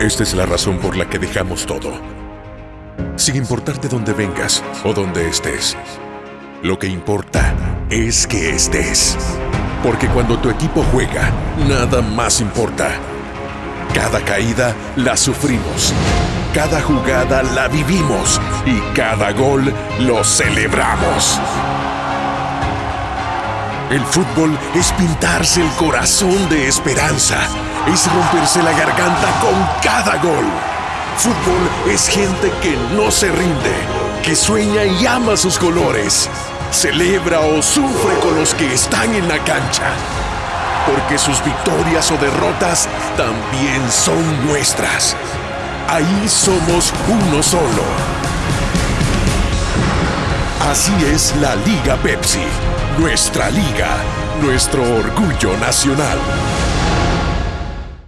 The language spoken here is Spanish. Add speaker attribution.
Speaker 1: Esta es la razón por la que dejamos todo. Sin importar de dónde vengas o dónde estés. Lo que importa es que estés. Porque cuando tu equipo juega, nada más importa. Cada caída la sufrimos. Cada jugada la vivimos. Y cada gol lo celebramos. El fútbol es pintarse el corazón de esperanza. Es romperse la garganta con cada gol. Fútbol es gente que no se rinde, que sueña y ama sus colores. Celebra o sufre con los que están en la cancha. Porque sus victorias o derrotas también son nuestras. Ahí somos uno solo. Así es la Liga Pepsi nuestra liga, nuestro orgullo nacional.